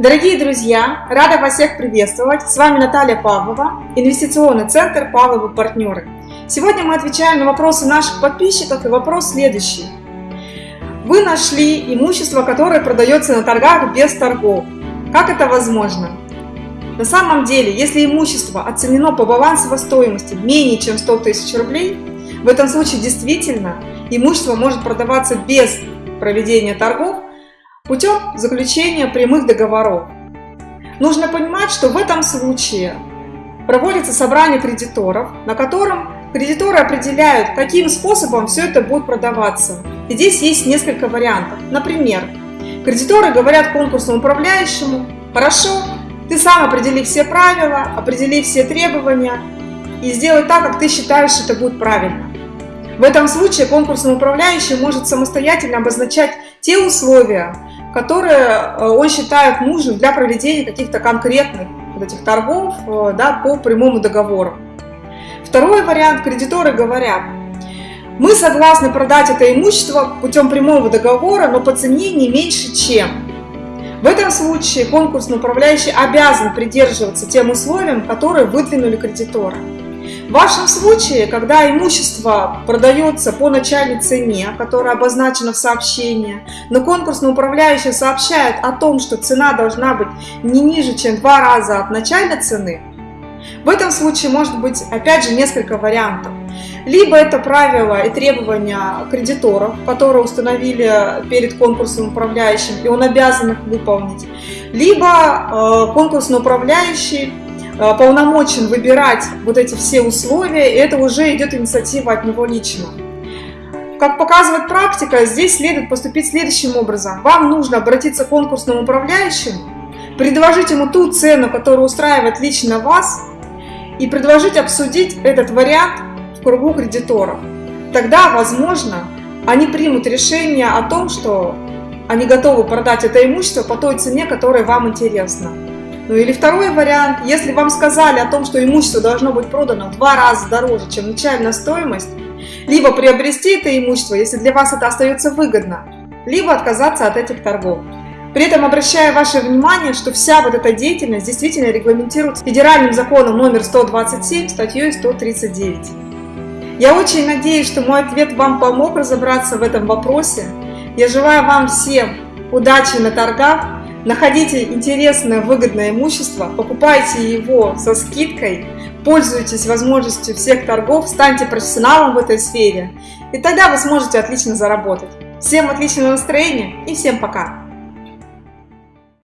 Дорогие друзья, рада вас всех приветствовать. С вами Наталья Павлова, инвестиционный центр Павловы партнеры. Сегодня мы отвечаем на вопросы наших подписчиков и вопрос следующий. Вы нашли имущество, которое продается на торгах без торгов. Как это возможно? На самом деле, если имущество оценено по балансовой стоимости менее чем 100 тысяч рублей, в этом случае действительно имущество может продаваться без проведения торгов путем заключения прямых договоров. Нужно понимать, что в этом случае проводится собрание кредиторов, на котором кредиторы определяют, каким способом все это будет продаваться. И здесь есть несколько вариантов. Например, кредиторы говорят конкурсному управляющему, хорошо, ты сам определи все правила, определи все требования и сделай так, как ты считаешь, что это будет правильно. В этом случае конкурсный управляющий может самостоятельно обозначать те условия, которые э, он считает нужным для проведения каких-то конкретных вот этих торгов э, да, по прямому договору. Второй вариант, кредиторы говорят, мы согласны продать это имущество путем прямого договора, но по цене не меньше чем. В этом случае конкурсный управляющий обязан придерживаться тем условиям, которые выдвинули кредиторы. В вашем случае, когда имущество продается по начальной цене, которая обозначена в сообщении, но конкурсный управляющий сообщает о том, что цена должна быть не ниже, чем два раза от начальной цены, в этом случае может быть опять же несколько вариантов. Либо это правила и требования кредиторов, которые установили перед конкурсным управляющим, и он обязан их выполнить. Либо э, конкурсный управляющий полномочен выбирать вот эти все условия, и это уже идет инициатива от него лично. Как показывает практика, здесь следует поступить следующим образом. Вам нужно обратиться к конкурсному управляющему, предложить ему ту цену, которая устраивает лично вас, и предложить обсудить этот вариант в кругу кредиторов. Тогда, возможно, они примут решение о том, что они готовы продать это имущество по той цене, которая вам интересна. Ну или второй вариант, если вам сказали о том, что имущество должно быть продано в два раза дороже, чем начальная стоимость, либо приобрести это имущество, если для вас это остается выгодно, либо отказаться от этих торгов. При этом обращаю ваше внимание, что вся вот эта деятельность действительно регламентируется федеральным законом номер 127, статьей 139. Я очень надеюсь, что мой ответ вам помог разобраться в этом вопросе. Я желаю вам всем удачи на торгах, Находите интересное, выгодное имущество, покупайте его со скидкой, пользуйтесь возможностью всех торгов, станьте профессионалом в этой сфере, и тогда вы сможете отлично заработать. Всем отличного настроения и всем пока!